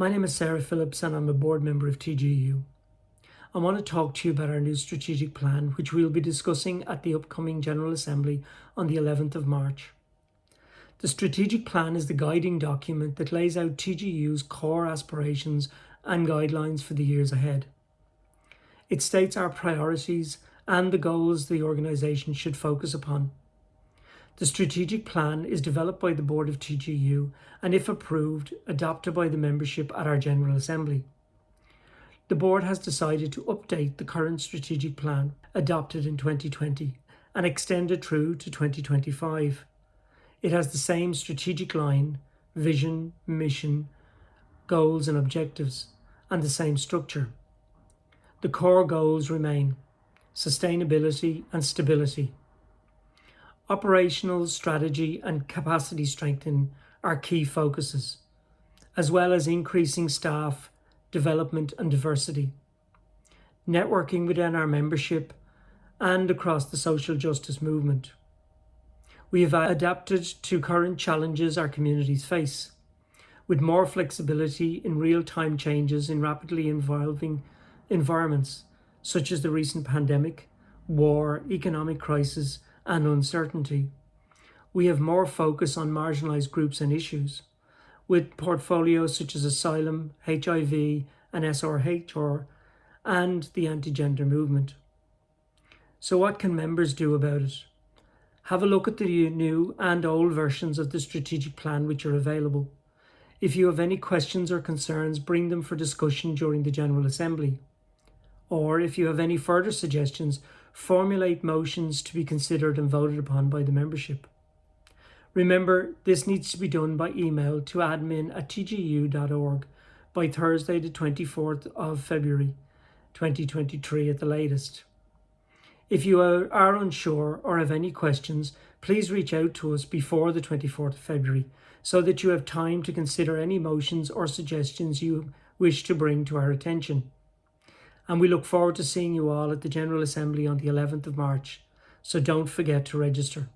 My name is Sarah Phillips and I'm a board member of TGEU. I want to talk to you about our new strategic plan, which we'll be discussing at the upcoming General Assembly on the 11th of March. The strategic plan is the guiding document that lays out TGEU's core aspirations and guidelines for the years ahead. It states our priorities and the goals the organisation should focus upon. The strategic plan is developed by the Board of TGEU and, if approved, adopted by the membership at our General Assembly. The Board has decided to update the current strategic plan, adopted in 2020, and extend it through to 2025. It has the same strategic line, vision, mission, goals and objectives, and the same structure. The core goals remain sustainability and stability. Operational strategy and capacity strengthening are key focuses, as well as increasing staff, development and diversity. Networking within our membership and across the social justice movement. We have adapted to current challenges our communities face, with more flexibility in real-time changes in rapidly evolving environments, such as the recent pandemic, war, economic crisis, and uncertainty. We have more focus on marginalised groups and issues, with portfolios such as asylum, HIV, and SRHR, and the anti-gender movement. So what can members do about it? Have a look at the new and old versions of the strategic plan which are available. If you have any questions or concerns, bring them for discussion during the General Assembly. Or if you have any further suggestions formulate motions to be considered and voted upon by the membership. Remember, this needs to be done by email to admin at tgeu.org by Thursday the 24th of February 2023 at the latest. If you are, unsure or have any questions, please reach out to us before the 24th of February so that you have time to consider any motions or suggestions you wish to bring to our attention and we look forward to seeing you all at the General Assembly on the 11th of March, so don't forget to register.